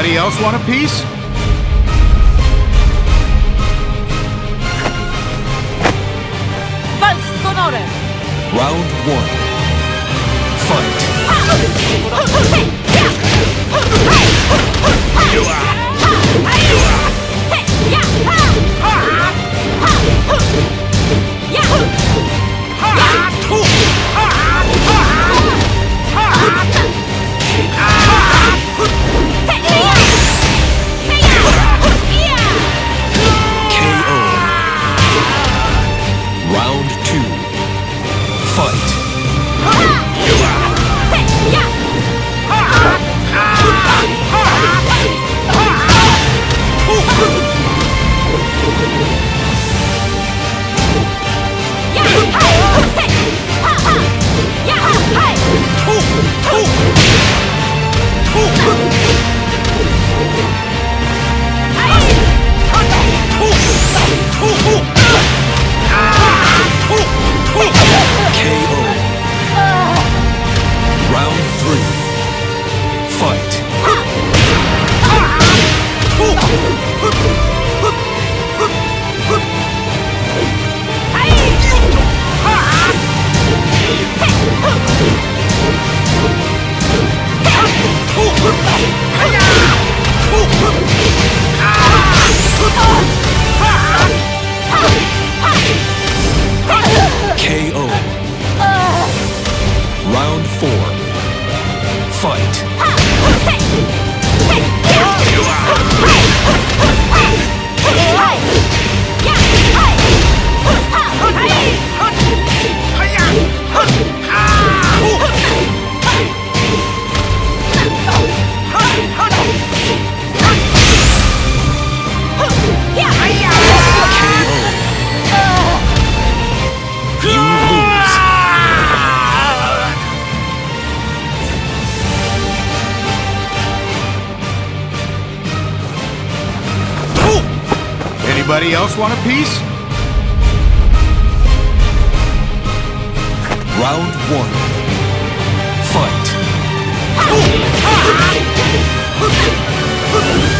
Anybody else want a piece? Walcz z honorem! Round one. Fight. KO. Anybody else want a piece? Round one. Fight. Ah!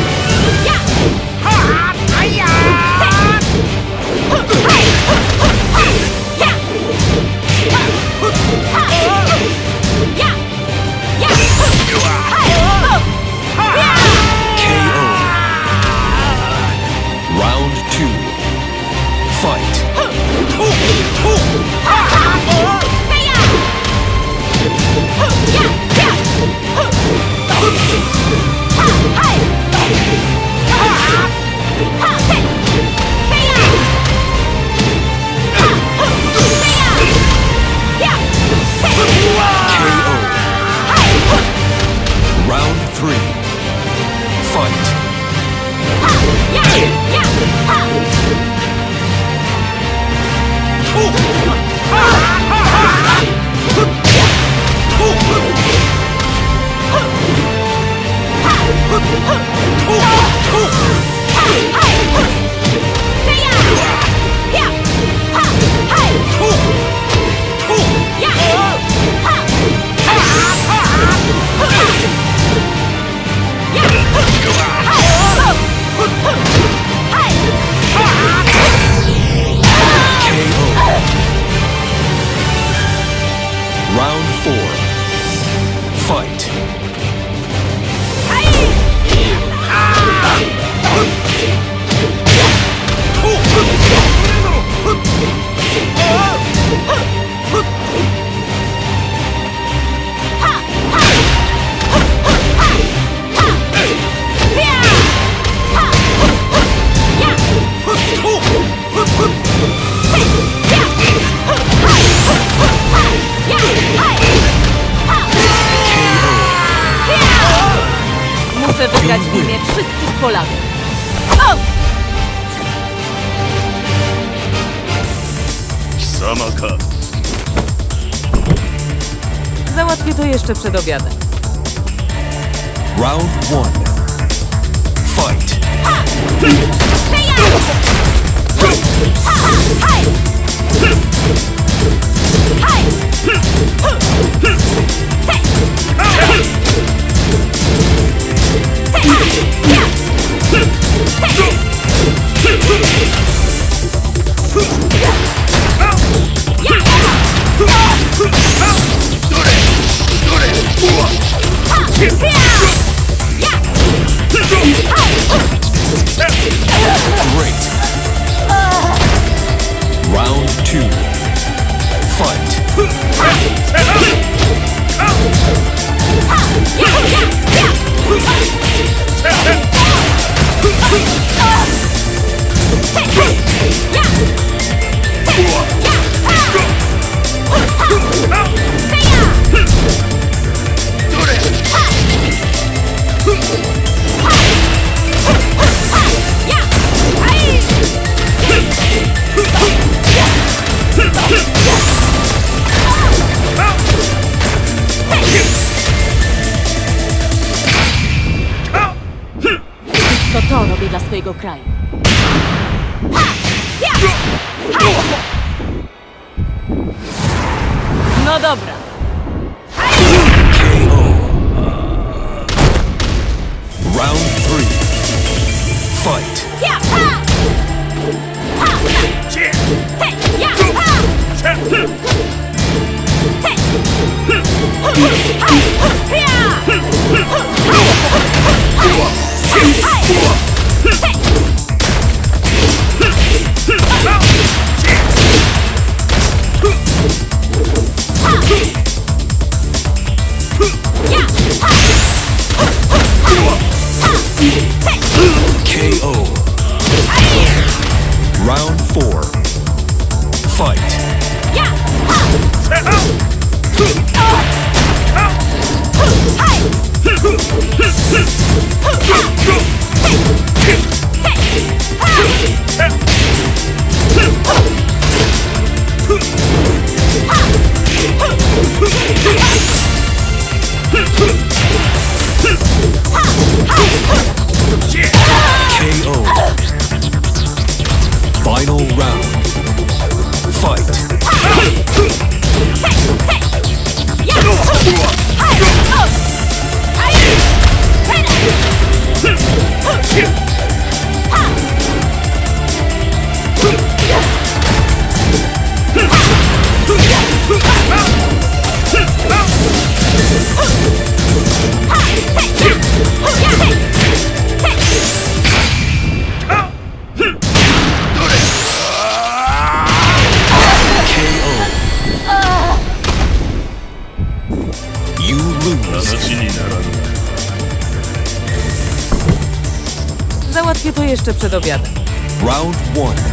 Sama. Załatwię to jeszcze przed obiadem. Round one. Fight. Hey! Hey! Hey! Hey! jeszcze przed obiadem. Round one.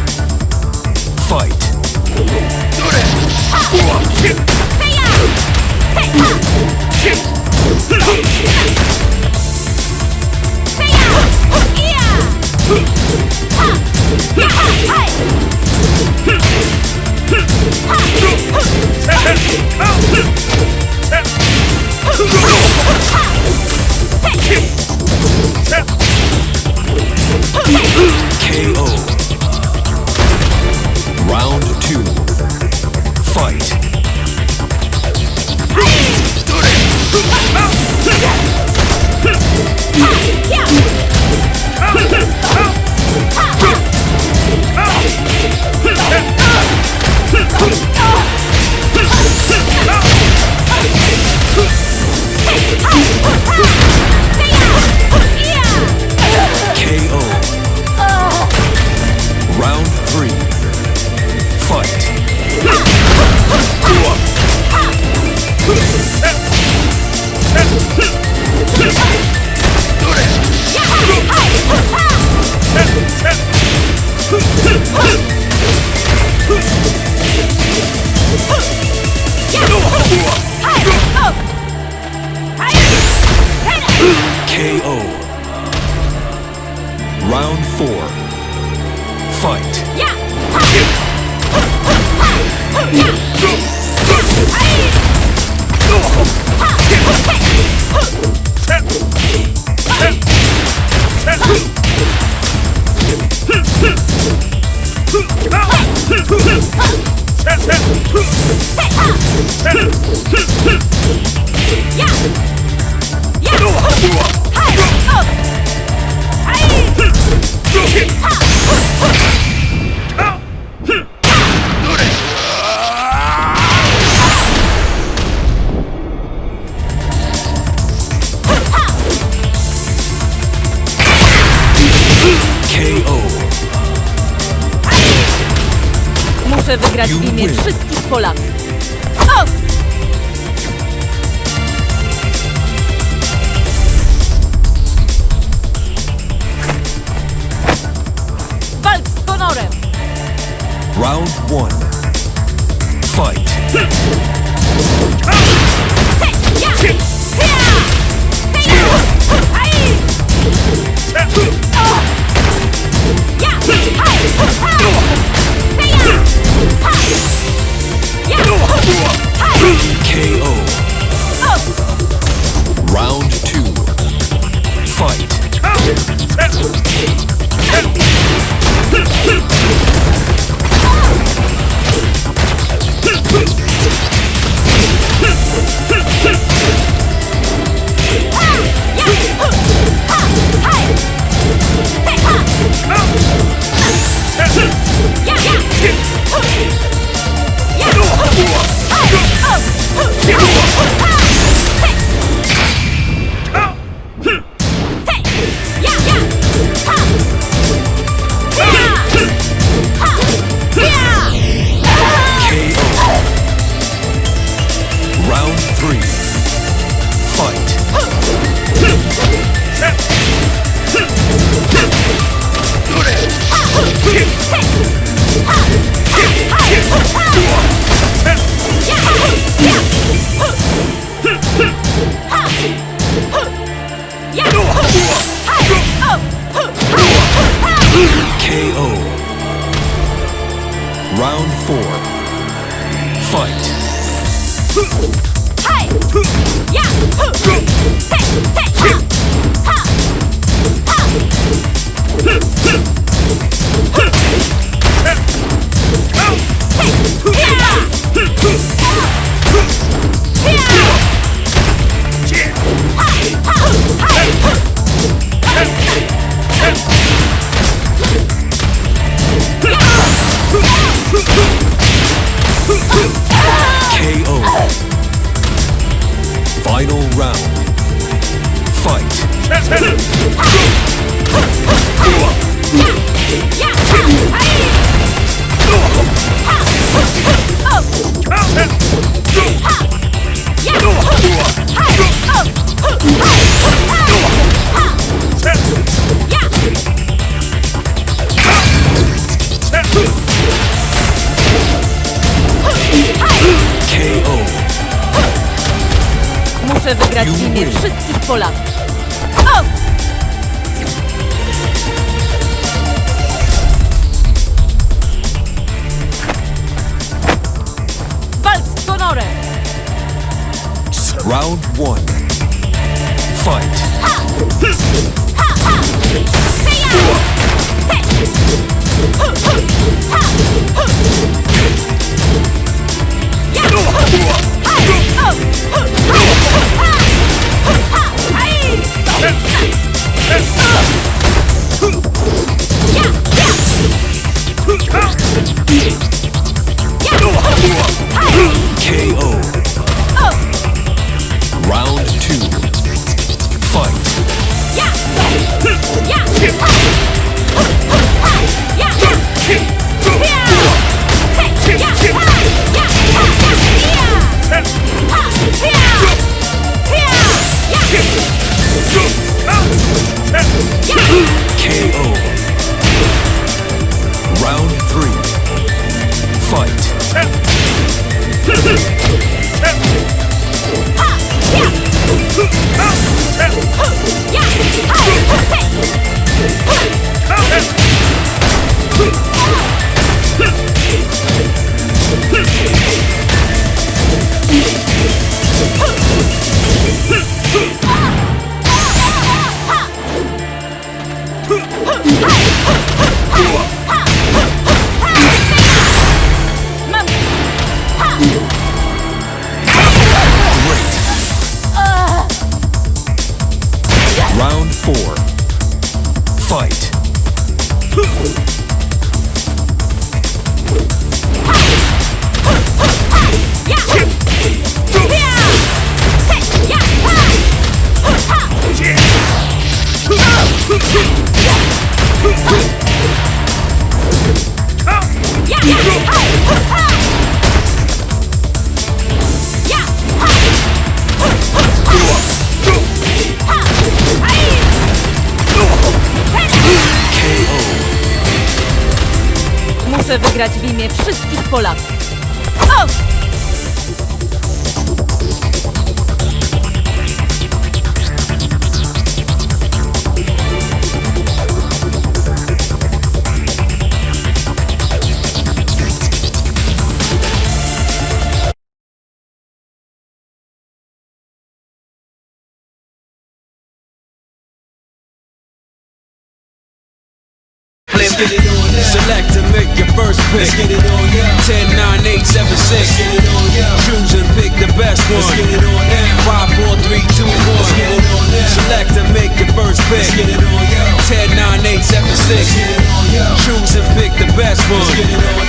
Huh! Muszę wygrać imię wszystkich Polaków. Os! Wszystkich Polaków. Up! Walcz z honorem! Round one. Fight. KO. Round two. Fight. Muszę wygrać w imię wszystkich Polaków. get it on now. Select and make your first pick. Let's get it on now. 10, 9, 8, 7, 6. Let's get it on now. Choose and pick the best one. Let's get it on now. 5, 4, 3, 2, 1. Let's get it on now. Select and make your first pick. Let's get it on now. 10, 9, 8, 7, 6. Let's get it on now. Choose and pick the best one. Let's get it on now.